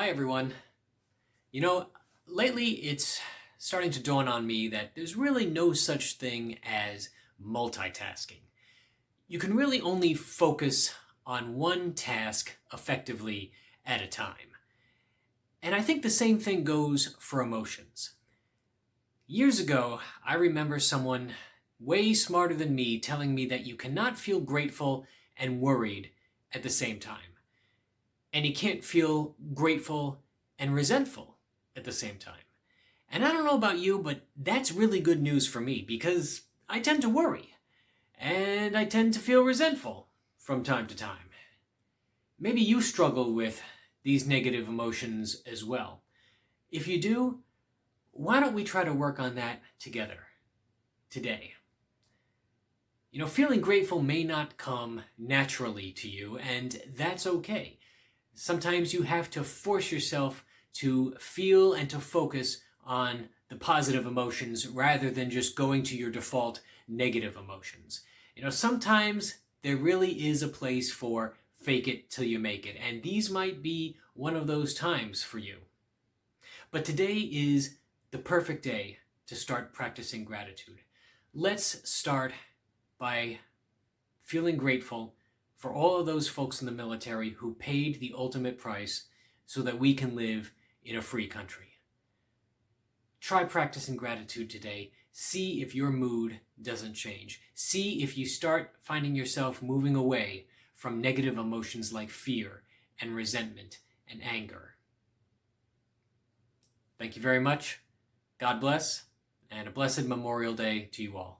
Hi everyone. You know, lately it's starting to dawn on me that there's really no such thing as multitasking. You can really only focus on one task effectively at a time. And I think the same thing goes for emotions. Years ago, I remember someone way smarter than me telling me that you cannot feel grateful and worried at the same time. And you can't feel grateful and resentful at the same time. And I don't know about you, but that's really good news for me because I tend to worry and I tend to feel resentful from time to time. Maybe you struggle with these negative emotions as well. If you do, why don't we try to work on that together today? You know, feeling grateful may not come naturally to you, and that's okay. Sometimes you have to force yourself to feel and to focus on the positive emotions rather than just going to your default negative emotions. You know, sometimes there really is a place for fake it till you make it, and these might be one of those times for you. But today is the perfect day to start practicing gratitude. Let's start by feeling grateful for all of those folks in the military who paid the ultimate price so that we can live in a free country. Try practicing gratitude today. See if your mood doesn't change. See if you start finding yourself moving away from negative emotions like fear and resentment and anger. Thank you very much. God bless, and a blessed Memorial Day to you all.